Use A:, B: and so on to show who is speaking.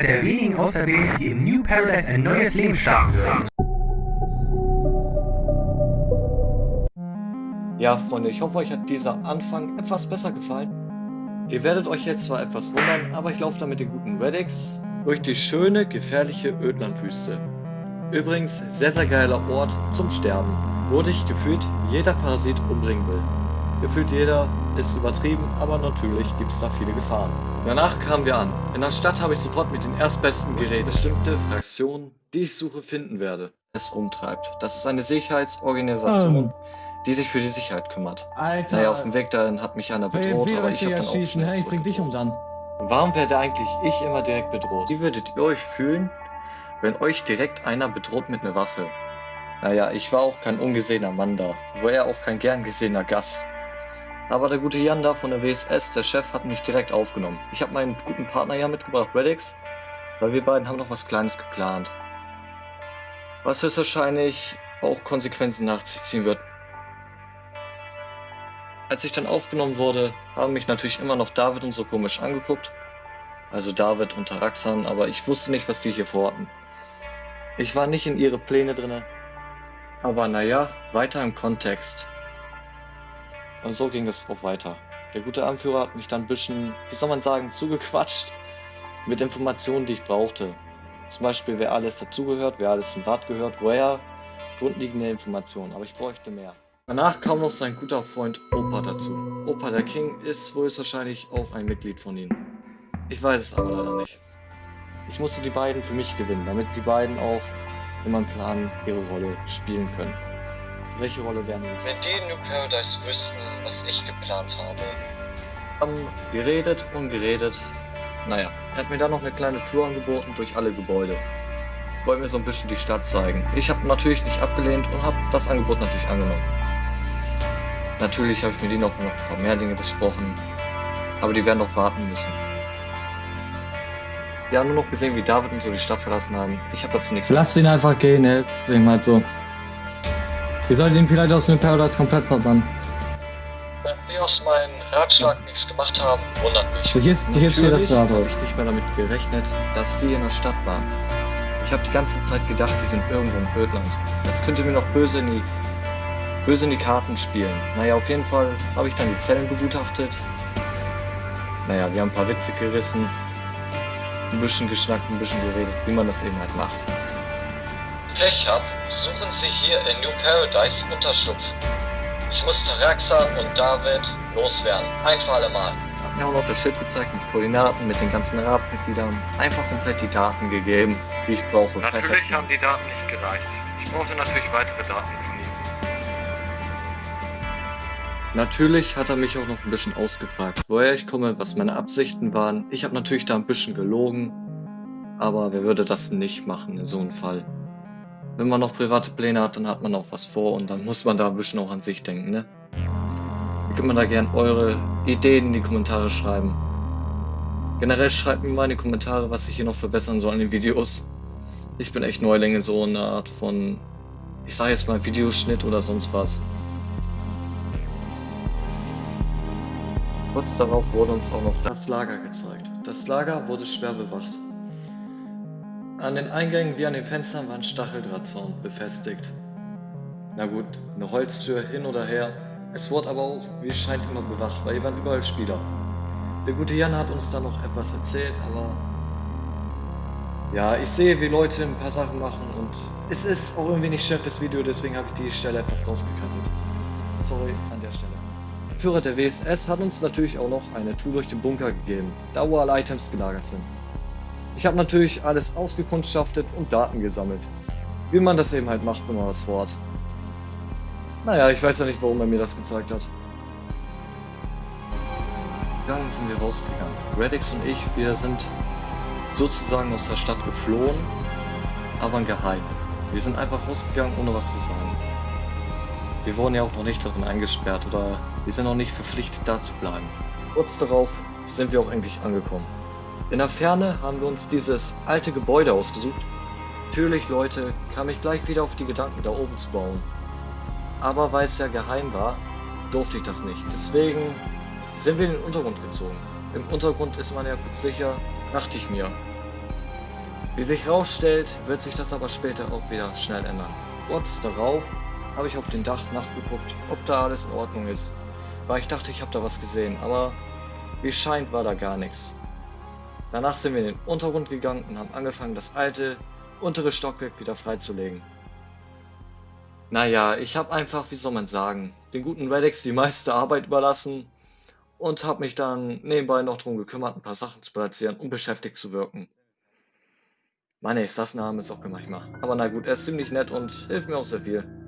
A: der wenigen Auserwählten, die im New Paradise ein neues Leben starten würden.
B: Ja, Freunde, ich hoffe, euch hat dieser Anfang etwas besser gefallen. Ihr werdet euch jetzt zwar etwas wundern, aber ich laufe da mit den guten Reddix durch die schöne, gefährliche Ödlandwüste. Übrigens, sehr, sehr geiler Ort zum Sterben, wo dich gefühlt jeder Parasit umbringen will. Gefühlt jeder ist übertrieben, aber natürlich gibt es da viele Gefahren. Danach kamen wir an. In der Stadt habe ich sofort mit den erstbesten Geräten bestimmte Fraktion, die ich suche, finden werde, es umtreibt. Das ist eine Sicherheitsorganisation,
C: Ähm.
B: die sich für die Sicherheit kümmert.
C: Alter.
B: Naja, auf dem Weg dahin hat mich einer bedroht,
C: wieder
B: aber
C: will
B: ich
C: ich
B: habe dann auch
C: schießen. Hey, ich bring dich um dann.
B: Warum werde eigentlich ich immer direkt bedroht? Wie würdet ihr euch fühlen, wenn euch direkt einer bedroht mit einer Waffe? Naja, ich war auch kein ungesehener Mann da, wo er auch kein gern gesehener Gast. Aber der gute Jan da von der WSS, der Chef, hat mich direkt aufgenommen. Ich habe meinen guten Partner ja mitgebracht, Reddix, weil wir beiden haben noch was Kleines geplant. Was höchstwahrscheinlich auch Konsequenzen nach sich ziehen wird. Als ich dann aufgenommen wurde, haben mich natürlich immer noch David und so komisch angeguckt. Also David und Taraxan, aber ich wusste nicht, was die hier vorhatten. Ich war nicht in ihre Pläne drinne. Aber naja, weiter im Kontext. Und so ging es auch weiter. Der gute Anführer hat mich dann ein bisschen, wie soll man sagen, zugequatscht mit Informationen, die ich brauchte. Zum Beispiel, wer alles dazugehört, wer alles zum Rat gehört, woher grundlegende Informationen, aber ich bräuchte mehr. Danach kam noch sein guter Freund Opa dazu. Opa der King ist wohl wahrscheinlich auch ein Mitglied von ihnen. Ich weiß es aber leider nicht. Ich musste die beiden für mich gewinnen, damit die beiden auch in meinem Plan ihre Rolle spielen können. Welche Rolle werden wir? Wenn die in New Paradise wüssten, was ich geplant habe. Haben geredet und geredet. Naja, er hat mir dann noch eine kleine Tour angeboten durch alle Gebäude. Wollte mir so ein bisschen die Stadt zeigen. Ich habe natürlich nicht abgelehnt und habe das Angebot natürlich angenommen. Natürlich habe ich mit ihnen auch noch ein paar mehr Dinge besprochen, aber die werden noch warten müssen. Wir haben nur noch gesehen, wie David und so die Stadt verlassen haben. Ich habe dazu nichts
C: Lasst ihn einfach gehen, er ist deswegen halt so. Ihr solltet ihn vielleicht aus New Paradise komplett verbannen.
B: Wenn wir aus meinem Ratschlag nichts gemacht haben, wundert mich.
C: Hier ist- hier steht das
B: habe
C: Rathaus.
B: ich nicht mehr damit gerechnet, dass sie in der Stadt waren. Ich habe die ganze Zeit gedacht, die sind irgendwo im Ödland. Das könnte mir noch böse in die, böse in die Karten spielen. Naja, auf jeden Fall habe ich dann die Zellen begutachtet. Naja, wir haben ein paar Witze gerissen, ein bisschen geschnackt, ein bisschen geredet, wie man das eben halt macht. Pech habt, suchen Sie hier in New Paradise Unterschlupf. Ich muss Taraxan und David loswerden. Ein für alle Mal. Hat mir auch noch das Schild gezeigt mit Koordinaten, mit den ganzen Ratsmitgliedern. Einfach komplett die Daten gegeben, die ich brauche.
D: Natürlich
B: Perfekt.
D: haben die Daten nicht gereicht. Ich brauchte natürlich weitere Daten von Ihnen.
B: Natürlich hat er mich auch noch ein bisschen ausgefragt, woher ich komme, was meine Absichten waren. Ich habe natürlich da ein bisschen gelogen, aber wer würde das nicht machen in so einem Fall? Wenn man noch private Pläne hat, dann hat man auch was vor und dann muss man da ein bisschen auch an sich denken, ne? Ihr könnt mir da gern eure Ideen in die Kommentare schreiben. Generell schreibt mir mal in die Kommentare, was ich hier noch verbessern soll in den Videos. Ich bin echt Neuling in so einer Art von, ich sage jetzt mal Videoschnitt oder sonst was. Kurz darauf wurde uns auch noch das Lager gezeigt. Das Lager wurde schwer bewacht. An den Eingängen wie an den Fenstern war ein Stacheldrahtzaun befestigt. Na gut, eine Holztür hin oder her. Es wurde aber auch, wie es scheint, immer bewacht, weil hier waren überall Spieler. Der gute Jan hat uns da noch etwas erzählt, aber... Ja, ich sehe, wie Leute ein paar Sachen machen und es ist auch irgendwie nicht Chef des Video, deswegen habe ich die Stelle etwas rausgekattet. Sorry an der Stelle. Der Führer der WSS hat uns natürlich auch noch eine Tour durch den Bunker gegeben, da wo alle Items gelagert sind. Ich habe natürlich alles ausgekundschaftet und Daten gesammelt. Wie man das eben halt macht, wenn man was vorhat. Naja, ich weiß ja nicht, warum er mir das gezeigt hat. Dann sind wir rausgegangen. Reddix und ich, wir sind sozusagen aus der Stadt geflohen, aber geheim. Wir sind einfach rausgegangen, ohne was zu sagen. Wir wurden ja auch noch nicht darin eingesperrt oder wir sind noch nicht verpflichtet, da zu bleiben. Kurz darauf sind wir auch endlich angekommen. In der Ferne haben wir uns dieses alte Gebäude ausgesucht. Natürlich, Leute, kam ich gleich wieder auf die Gedanken, da oben zu bauen. Aber weil es ja geheim war, durfte ich das nicht. Deswegen sind wir in den Untergrund gezogen. Im Untergrund ist man ja kurz sicher, dachte ich mir. Wie sich herausstellt, wird sich das aber später auch wieder schnell ändern. Kurz darauf habe ich auf dem Dach nachgeguckt, ob da alles in Ordnung ist, weil ich dachte, ich habe da was gesehen, aber wie scheint war da gar nichts. Danach sind wir in den Untergrund gegangen und haben angefangen, das alte, untere Stockwerk wieder freizulegen. Naja, ich habe einfach, wie soll man sagen, den guten Redex die meiste Arbeit überlassen und habe mich dann nebenbei noch darum gekümmert, ein paar Sachen zu platzieren, um beschäftigt zu wirken. Meine, ist das Name ist auch manchmal. Aber na gut, er ist ziemlich nett und hilft mir auch sehr viel.